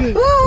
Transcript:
Ooh.